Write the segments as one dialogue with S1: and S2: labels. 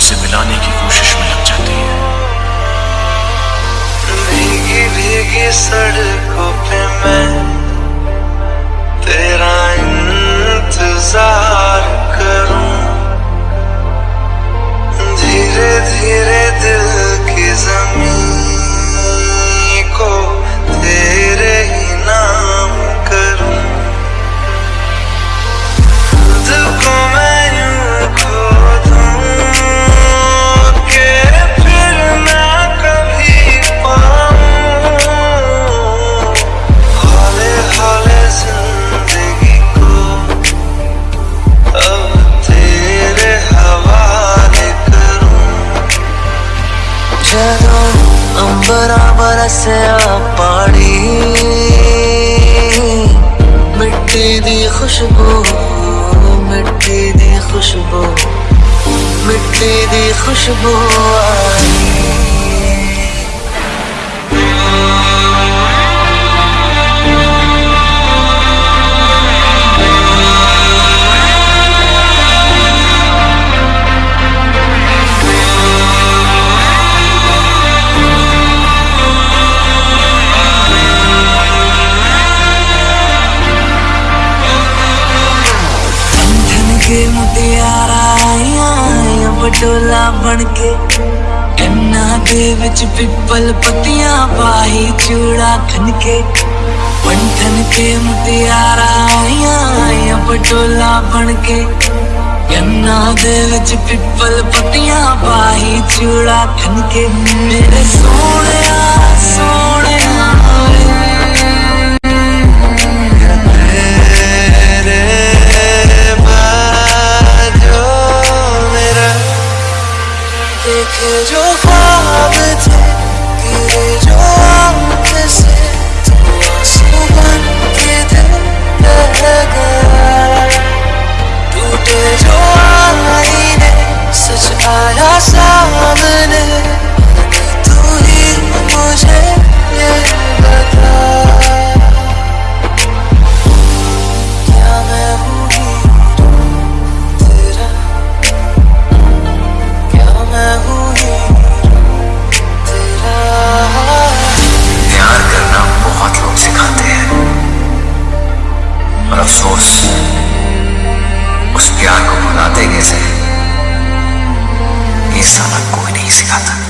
S1: तुमसे मिलाने की कोशिश में लग जाती है।
S2: भीगी भीगी सड़कों
S3: ਪਾਣੀ ਮਿੱਟੀ ਦੀ ਖੁਸ਼ਬੂ ਮਿੱਟੀ ਦੀ ਖੁਸ਼ਬੂ ਮਿੱਟੀ ਦੀ ਖੁਸ਼ਬੂ ਆਈ। ਕੇ ਮੁਟਿਆਰਾਂ ਆਈਆਂ ਬਟੋਲਾ ਬਣ ਕੇ। ਕੰਨਾਂ ਦੇ ਵਿੱਚ ਪਿੱਪਲ ਪੱਤੀਆਂ ਪਾਹੀ ਚੂੜਾ ਥਨ ਕੇ। ਪੰਠਨ ਕੇ ਮੁਟਿਆਰਾਂ ਆਈਆਂ ਬਟੋਲਾ ਬਣ ਕੇ। ਕੰਨਾਂ ਦੇ ਵਿੱਚ ਪਿੱਪਲ ਪੱਤੀਆਂ ਪਾਹੀ ਚੂੜਾ ਥਨ ਕੇ। ਮੇਰੇ ਸੋਹਣੇ Could your father take
S4: ये साला कोई नहीं सिखाता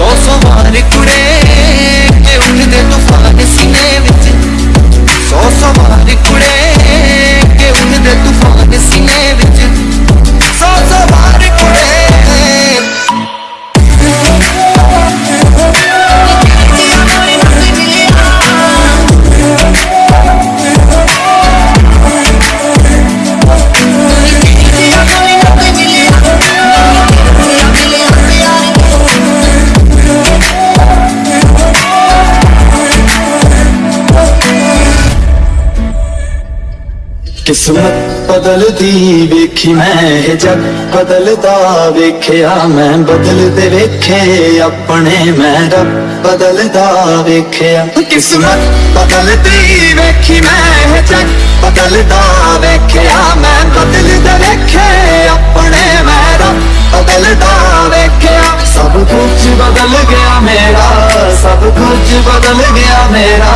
S3: सौ सौ बार कुड़े के उठदे तूफ़ान
S5: ਕਿਸਮਤ ਬਦਲਦੀ ਵੇਖੀ ਮੈਂ ਇਹ ਜੱਗ ਬਦਲਦਾ ਵੇਖਿਆ ਮੈਂ ਬਦਲਦੇ ਵੇਖੇ ਆਪਣੇ ਮੈਂ ਰੱਬ ਬਦਲਦਾ ਵੇਖਿਆ ਕਿਸਮਤ ਬਦਲਦੀ ਵੇਖੀ ਮੈਂ ਇਹ ਜੱਗ ਬਦਲਦਾ ਵੇਖਿਆ ਮੈਂ ਬਦਲਦੇ ਵੇਖੇ ਆਪਣੇ ਮੈਂ ਰੱਬ ਬਦਲਦਾ ਵੇਖਿਆ ਸਭ ਕੁਝ ਬਦਲ ਗਿਆ ਮੇਰਾ ਸਭ ਕੁਝ ਬਦਲ ਗਿਆ ਮੇਰਾ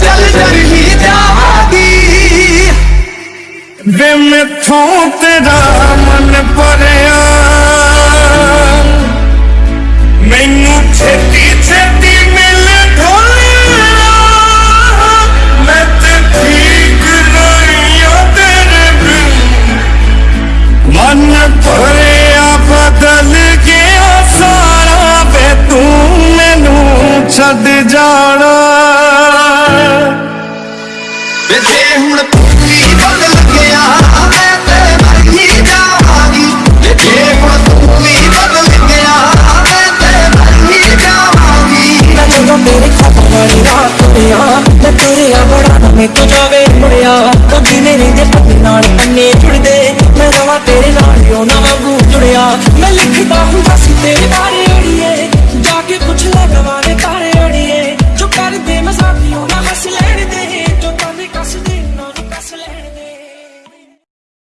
S5: ਚੱਲ ਚੱਲ ਹੀ ਜਾਵਾਂਗੀ
S6: वे मैथों तेरा मन पर मैनू छेती छेती मिल मैं ते ठीक मन पर बदल गया सारा वे तू मैनू छद जाना।
S5: बदल
S7: ਦੁਨੀਆ ਮੈਂ ਤੁਰਿਆ ਬੜਾ ਨਾ ਮੇ ਤੋ ਜਾਵੇ
S3: ਮੁੜਿਆ।
S7: ਕਦੀ ਮੇਰੇ ਦੇ
S3: ਪੱਤੇ ਨਾਲ ਪੰਨੇ
S7: ਜੁੜਦੇ, ਮੈਂ ਰਵਾਂ ਤੇਰੇ ਨਾਲ ਕਿਉਂ ਨਾ ਵਾਂਗੂ ਜੁੜਿਆ। ਮੈਂ ਲਿਖਦਾ ਹਾਂ